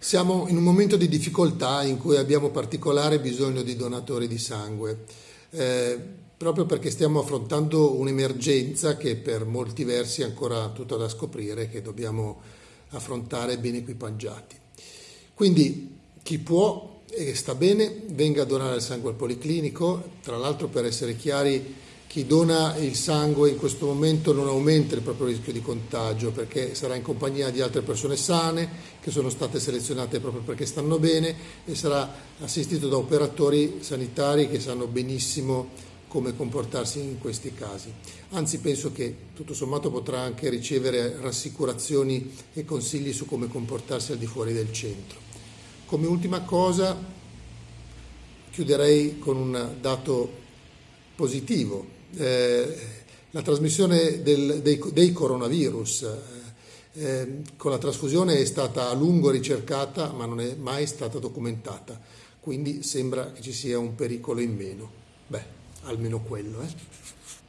Siamo in un momento di difficoltà in cui abbiamo particolare bisogno di donatori di sangue, eh, proprio perché stiamo affrontando un'emergenza che per molti versi è ancora tutta da scoprire, che dobbiamo affrontare ben equipaggiati. Quindi chi può e sta bene venga a donare il sangue al Policlinico, tra l'altro per essere chiari chi dona il sangue in questo momento non aumenta il proprio rischio di contagio perché sarà in compagnia di altre persone sane che sono state selezionate proprio perché stanno bene e sarà assistito da operatori sanitari che sanno benissimo come comportarsi in questi casi. Anzi penso che tutto sommato potrà anche ricevere rassicurazioni e consigli su come comportarsi al di fuori del centro. Come ultima cosa chiuderei con un dato positivo eh, la trasmissione del, dei, dei, coronavirus eh, con la trasfusione è stata a lungo ricercata ma non è mai stata documentata, quindi sembra che ci sia un pericolo in meno. Beh, almeno quello. Eh.